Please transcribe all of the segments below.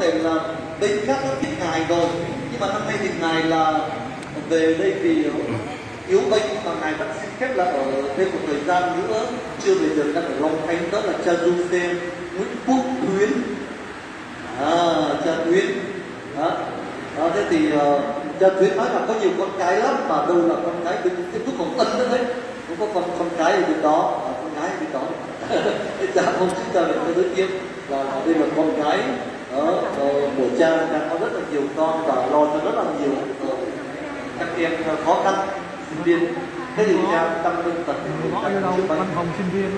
thể là bên khác nó thích ngài rồi. Nhưng mà năm nay thì ngài là về đây vì yếu bệnh và ngài vẫn xin phép là ở thêm một thời gian nữa. Chưa về được đang ở long khánh đó là cha du xem nguyễn quốc tuyến à cha tuyến đó, đó thế thì uh, cha tuyến nói là có nhiều con cái lắm mà đâu là con cái bên tiếp thúc còn tân nữa đấy. Cũng có con con cái ở bên đó à, con gái ở bên đó. Cha không xin cha được cái đối tiếp là đây là con gái đó, của cha đang có rất là nhiều con và lo cho rất là nhiều uh, các em khó khăn sinh viên. Thế thì cha tâm linh đâu, văn phòng sinh viên.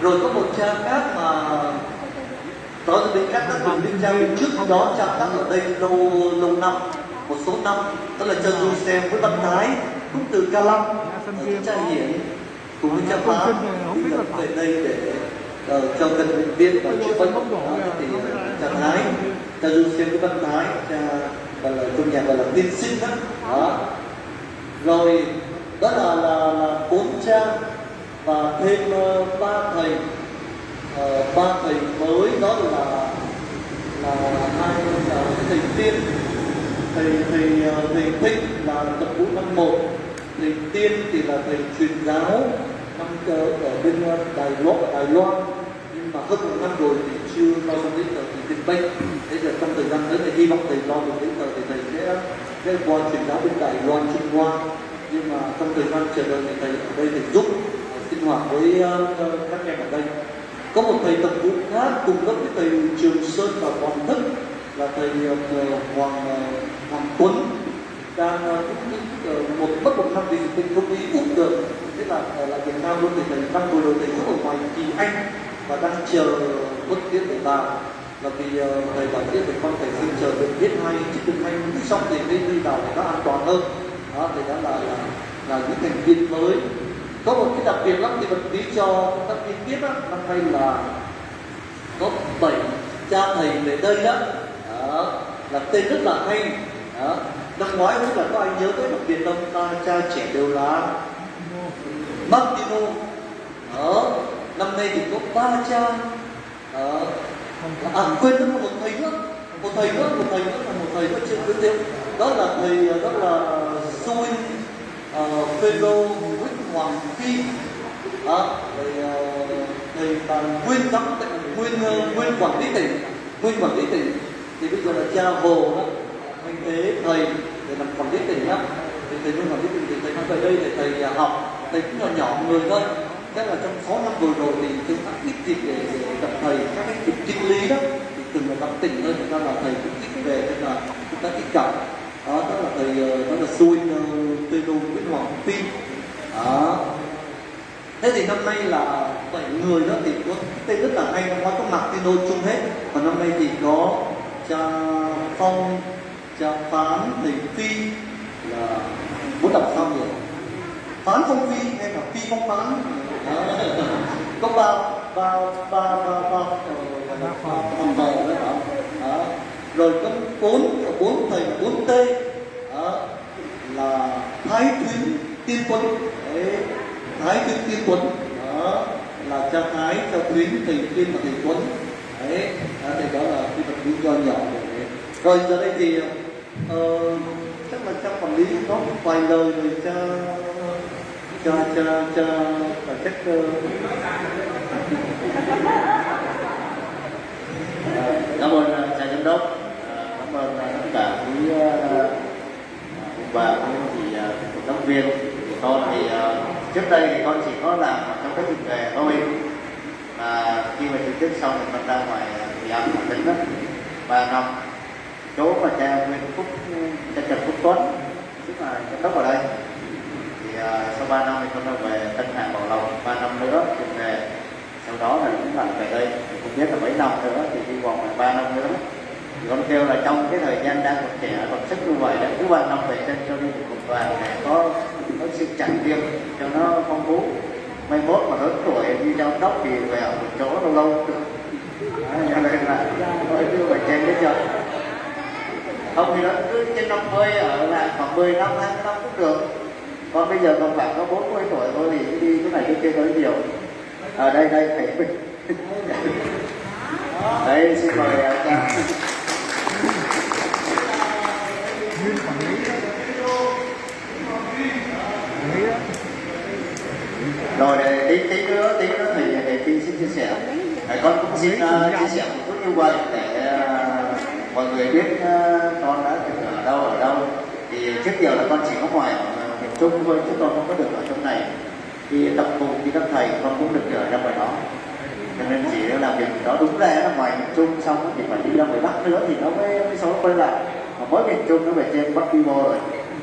Rồi có một cha khác mà đó là bên khác các từng bên cha bên trước đó cha khác ở đây lâu lâu năm một số năm đó là cha du xem với văn thái cũng từ ca lâm. Cha hiển cùng với cha phá về đây để uh, cho bệnh viện và bệnh đó, thì cha thái. Cha du xem với văn thái cha gọi là trong nhà gọi là tiên sinh đó, đó. rồi đó là là, là bốn cha và thêm uh, ba thầy. Uh, ba thầy mới đó là là hai là thầy tiên. Thầy thầy thầy thích là tập vũ năm một. Thầy tiên thì là thầy truyền giáo năm ở, bên đài loan đài loan hơn một năm rồi thì chưa lo xong giấy tờ thì dịch bệnh. Thế là trong thời gian tới thì hy vọng thầy lo được giấy tờ thì thầy sẽ sẽ qua truyền giáo bên đài loan trung hoa. Nhưng mà trong thời gian chờ đợi thì thầy ở đây thầy giúp sinh hoạt với uh, các em ở đây. Có một thầy tập vụ khác cùng lớp với thầy trường sơn và hoàng thức là thầy uh, hoàng hoàng tuấn. Đang uh, một mất một năm thì tình không đi úc được. Thế là là việt nam luôn thì thầy năm vừa rồi thầy giúp ở ngoài kỳ anh và đang chờ bất tiết để vào là vì ờ, thầy bảo tiết thì con phải xin chờ được biết hai chứ đừng hai xong thì mới đi vào để nó an toàn hơn. Đó thì đó là là, là những thành viên mới. Có một cái đặc biệt lắm thì vật lý cho các viên biết đó, năm nay là có bảy cha thầy về đây đó, đó là tên rất là hay. Đó. năm ngoái cũng là có ai nhớ tới đặc biệt không? Ta cha trẻ đều là Martino đó nay thì có ba cha. Đó. à quên mất một thầy nữa. Một thầy nữa một thầy nữa là một thầy nữa chưa giới thiệu đó là thầy đó là Sui uh, Phêrô Nguyễn Hoàng Phi. Đó, thầy uh, thầy là nguyên giám nguyên uh, nguyên quản lý tỉnh. Nguyên quản lý tỉnh. Thì bây giờ là cha hồ đó. Anh thế thầy để làm quản lý tỉnh đó thì thầy nguyên quản lý tỉnh thì thầy nói về đây để thầy uh, học. Thầy cũng nhỏ nhỏ người thôi tức là trong 6 năm vừa rồi thì chúng ta ít dịp để, để gặp thầy các cái việc kinh lý đó thì từng là tâm tình hơn chúng ta là thầy cũng ít về nên là chúng ta ít gặp. Đó, đó là thầy ờ, đó là xui ờ, tê đô nguyễn hoàng tin đó. Thế thì năm nay là bảy người đó thì có tên rất là hay năm ngoái có Martino chung hết. Và năm nay thì có cha phong cha phán thầy phi là muốn đọc xong rồi phán phong phi hay là phi phong phán? có ba ba ba ba ba phòng ờ, bầu đó hả đó. rồi có bốn bốn thầy bốn t đó. Ờ, là thái thuyến tiên quân đấy. thái thuyến tiên quân đó ờ, là cha thái cha thuyến thầy tiên và thầy quân đấy đó, thì đó là cái vật lý do nhỏ đấy. rồi giờ đây thì uh, chắc là cha quản lý có vài lời rồi cha cho cho cho, và chắc cơ cảm ơn ờ, cha giám đốc. Cảm ơn tất cả quý và quý chị cộng viên. Của con thì trước đây thì con chỉ có làm trong các dịp nghề thôi. Và khi mà trực tiếp xong thì con ra ngoài thì ăn ở tỉnh đó ba năm chỗ mà cha Nguyễn Phúc, cha Trần Phúc Tuấn, tức là giám đốc ở đây thì sau 3 năm thì con đã về Tân Hạ Bảo Lộc 3 năm nữa thì về. Sau đó là cũng lại về đây, thì không biết là mấy năm nữa thì đi vòng là 3 năm nữa. Thì con kêu là trong cái thời gian đang còn trẻ, còn sức như vậy đã cứ 3 năm về chân cho đi một đoàn để có có sự trải nghiệm cho nó phong phú. Mai mốt mà lớn tuổi đi trong đốc thì về ở một chỗ lâu lâu. Cho nên là thôi cứ phải trên cái chợ không thì nó cứ trên 50 ở là khoảng 10 năm 20 năm cũng được con bây giờ còn khoảng có 40 tuổi thôi thì đi cái này cái kia có nhiều. Ở à, đây đây thầy. Đây xin mời à, cha. Rồi để tí tí nữa tí nữa thì để tí xin chia sẻ. Để con cũng xin uh, chia sẻ một chút như vậy để uh, mọi người biết uh, con đã từng ở đâu ở đâu. Thì trước giờ là con chỉ có ngoài chung với thôi, chứ con không có được ở trong này. Khi tập cùng với các thầy, con cũng được ở ra ngoài đó. Cho nên chỉ làm việc đó đúng ra là ngoài miền trung, xong thì phải đi ra ngoài bắc nữa thì nó mới mới số quay lại. Mà mới miền trung nó về trên bắc quy mô rồi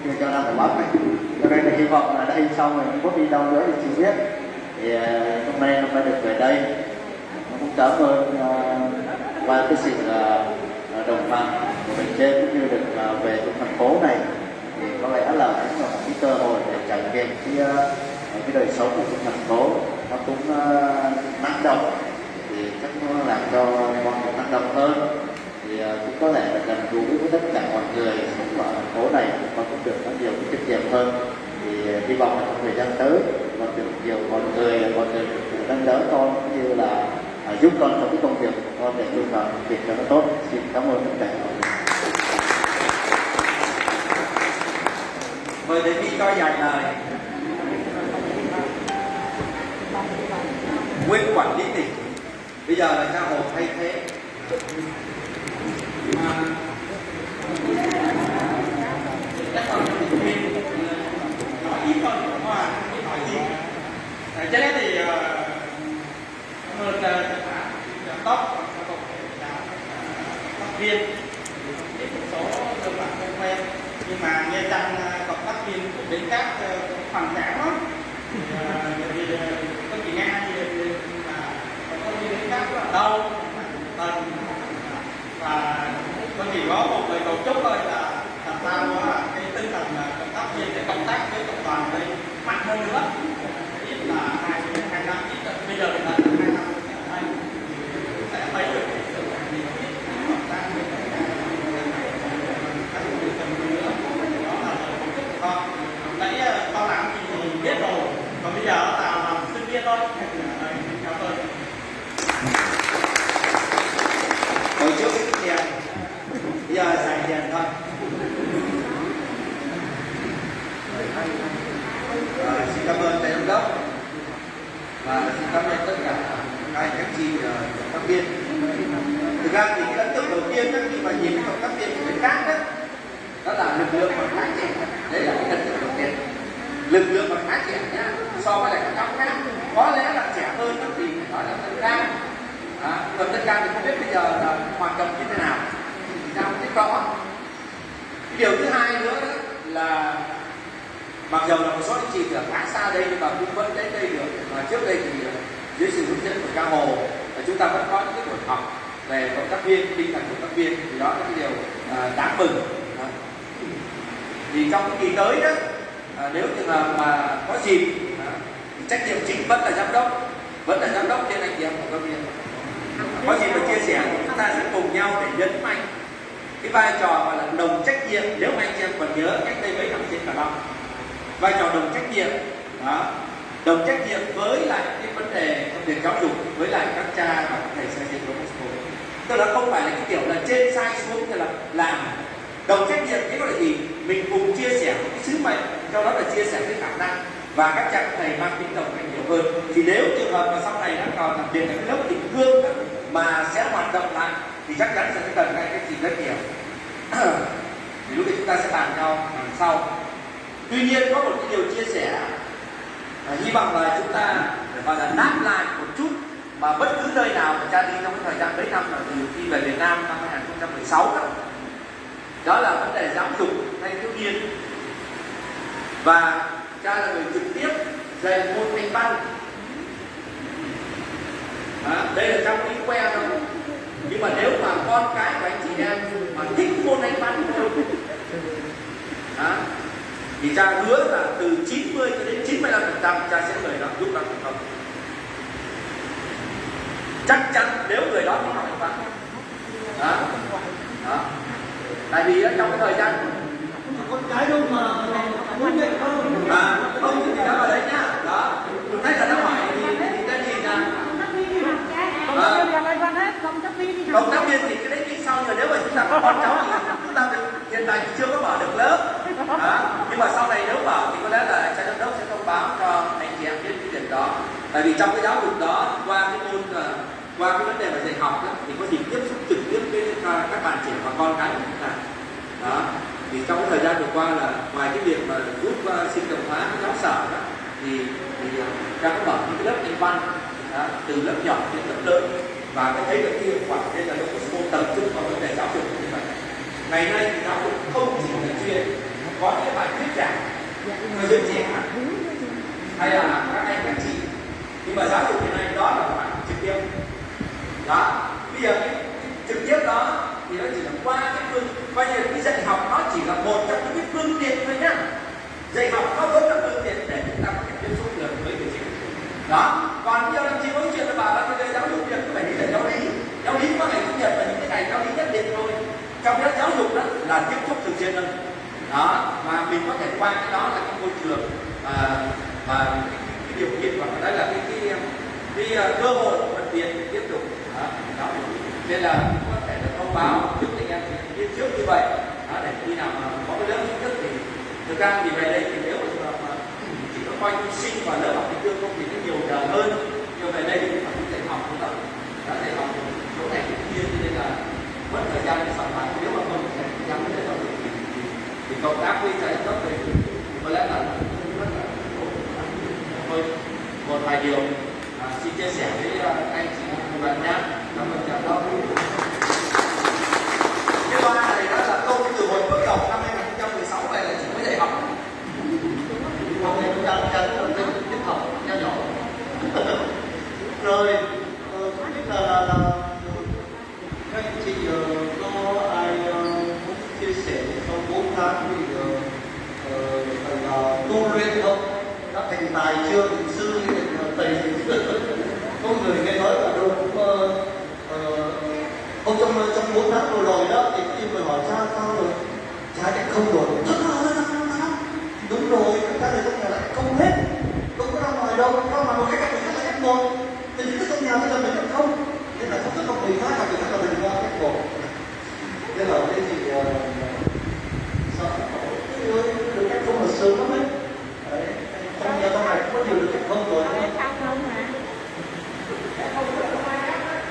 thì cho ra ngoài bắc này. Cho nên là hy vọng là đây xong rồi không có đi đâu nữa thì chưa biết, thì à, hôm nay hôm nay được về đây. Cũng cảm ơn à, qua cái sự à, đồng hành của mình trên, cũng như được về trong thành phố này có lẽ là cũng là một cái cơ hội để trải nghiệm cái ờ, cái đời sống của thành phố. Nó cũng uh, năng động thì chắc nó làm cho con cũng năng động hơn. Thì uh, cũng có thể là gần gũi với tất cả mọi người sống ở thành phố này con cũng được có nhiều cái kinh nghiệm hơn. Thì uh, hy vọng là trong thời gian tới con được nhiều mọi người con được nâng đỡ con cũng như là uh, giúp con trong cái công việc của con để luôn làm việc cho nó tốt. Xin cảm ơn tất cả mọi người mời thầy đi coi dài lời nguyên quản lý tỉnh. Bây giờ là cha hồ thay thế. Chắc còn nói ít thôi không không hỏi gì cho nên thì ờ, hơn giám ờ, viên. Thì một số cơ bản không quen, nhưng mà nghe rằng ờ, cộng tác của bên các hoàn cảm đó thì có chị nghe thì là cộng đi đến các là đâu tần và có chỉ có một lời cầu chúc thôi là làm sao ờ, cái tinh thần là cộng tác viên để công tác với cộng đoàn đây mạnh hơn nữa ít là hai hai năm ít là bây giờ là hai năm ở đây thì sẽ thấy được cái sự nhiệt huyết hợp tác với tất cả các người cần nữa đó là lời cầu chúc của con nãy con làm gì thì biết rồi còn bây giờ là làm sinh viên thôi Đấy, cảm ơn hồi trước cái tiền bây giờ xài tiền thôi à, xin cảm ơn thầy giám đốc và xin cảm ơn tất cả các anh các chị uh, cộng tác viên thực ra thì cái ấn tượng đầu tiên đó, khi mà nhìn cái cộng tác viên của bên khác đó đó là lực lượng còn khá trẻ đấy là cái ấn tượng đầu tiên lực lượng còn khá trẻ nhá so với lại các cháu khác. Có lẽ là trẻ hơn đó thì phải nói là tân ca. À, còn tân ca thì không biết bây giờ là hoạt động như thế nào. Thì ta không biết rõ. Cái điều thứ hai nữa đó là mặc dù là một số anh chị ở khá xa đây nhưng mà cũng vẫn đến đây được. Mà trước đây thì ờ, dưới sự hướng dẫn của ca hồ là chúng ta vẫn có những cái buổi học về cộng tác viên tinh thần cộng tác viên. Thì đó là cái điều à, đáng mừng. À. thì trong cái kỳ tới đó à, nếu trường hợp mà có dịp à, trách nhiệm chính vẫn là giám đốc vẫn là giám đốc trên anh chị em của các viên à, có gì mà chia sẻ chúng ta sẽ cùng nhau để nhấn mạnh cái vai trò gọi là đồng trách nhiệm nếu mà anh chị em còn nhớ cách đây mấy năm trên cả năm. Vai trò đồng trách nhiệm đó đồng trách nhiệm với lại cái vấn đề trong việc giáo dục với lại các cha và các thầy xây dựng của Moscow tức là không phải là cái kiểu là trên sai xuống thì là làm. Đồng trách nhiệm nghĩa là gì? Mình cùng chia sẻ cái sứ mệnh cho đó là chia sẻ cái khả năng và các cha các thầy mang tính đồng trách nhiều hơn. Thì nếu trường hợp mà sau này nó còn đặc biệt là cái lớp tình thương mà sẽ hoạt động lại thì chắc chắn sẽ cần ngay cái gì rất nhiều. Thì lúc đấy chúng ta sẽ bàn nhau lần sau. Tuy nhiên có một cái điều chia sẻ và hy vọng là chúng ta gọi là nát lại một chút mà bất cứ nơi nào mà cha đi trong cái thời gian mấy năm là từ khi về Việt Nam năm 2016 đó. Đó là vấn đề giáo dục thanh thiếu niên và cha là người trực tiếp dạy môn thanh văn. À, đây là trong cái que thôi nhưng mà nếu mà con cái của anh chị em mà thích môn anh văn không. À, thì cha hứa là từ 90 cho đến 95 phần trăm cha sẽ người đó giúp đỡ thành công chắc chắn nếu người đó không học anh văn. Đó. đó tại vì trong cái thời gian con cái đâu mà muốn nhận không không thì đó vào đấy nhá đó thấy là nó hỏi thì thì cái gì là cộng tác viên thì cái đấy đi sau rồi nếu mà chúng ta có con cháu thì chúng ta hiện tại chưa có mở được lớp đó. nhưng mà sau này nếu mở thì có lẽ là cha giám đốc sẽ thông báo cho anh chị em biết cái việc đó tại vì trong cái giáo dục đó qua cái môn qua cái vấn đề mà dạy học đó, thì có gì tiếp xúc trực tiếp với các bạn trẻ và con cái của chúng ta đó thì trong cái thời gian vừa qua là ngoài cái việc mà giúp uh, sinh động hóa cái giáo sở đó thì thì ờ, các mở những lớp anh văn đó, từ lớp nhỏ đến lớp lớn. Và cái thấy được cái hiệu quả đây là một số tập trung vào vấn đề giáo dục như vậy. Ngày nay thì giáo dục không chỉ là chuyện có những bài thuyết giảng người dân trẻ. Hay là các anh các chị. Nhưng mà giáo dục hiện nay đó là phải trực tiếp. Đó bây giờ cái trực tiếp đó thì nó chỉ là qua cái phương coi như cái dạy học nó chỉ là một trong những cái phương tiện thôi nhá. Dạy học nó vẫn là phương tiện để chúng ta có thể tiếp xúc được với người trẻ đó. Còn nhiều giờ làm nói chuyện là bảo là bây giờ giáo dục việc phải đi dạy giáo lý. Giáo lý có ngày chủ nhật và những cái ngày giáo lý nhất định thôi. Trong đó giáo dục đó là tiếp xúc thường xuyên hơn. Đó. Mà mình có thể qua cái đó là cái môi trường à, và cái, điều kiện hoặc đấy là cái cái, cái, cái cơ hội thuận tiện để tiếp tục đó, đó. nên là thông báo trước anh em. Biết trước như vậy đó, để khi nào mà có cái lớp chính thức thì thực ra thì về đây thì nếu mà, mà chỉ có coi như sinh và lớp học tương không thì nó nhiều giờ hơn. Nhưng về đây thì phải dạy học cũng tập đã dạy học chỗ này cũng kia cho nên là mất thời gian để soạn bài. Nếu mà không dành thời gian để giáo dục thì, thì, thì công tác với thầy cấp thì có lẽ là rất là thôi một vài điều à, xin chia sẻ với à, anh chị và bạn nhé cảm ơn chào đó cái ba này đó là câu từ hồi bước đầu năm 2016 về là chỉ mới dạy học Hôm nay chúng ta cha rất là tiếp học nho nhỏ rồi ờ, không biết là là, là các anh chị ờ, có ai ờ, muốn chia sẻ trong bốn tháng thì ờ, phần tu luyện không? Đã thành tài chưa? Thành sư thành ờ, thầy có người nghe nói là đâu cũng không trong trong bốn tháng vừa rồi đó thì khi mà hỏi cha sao rồi cha lại không rồi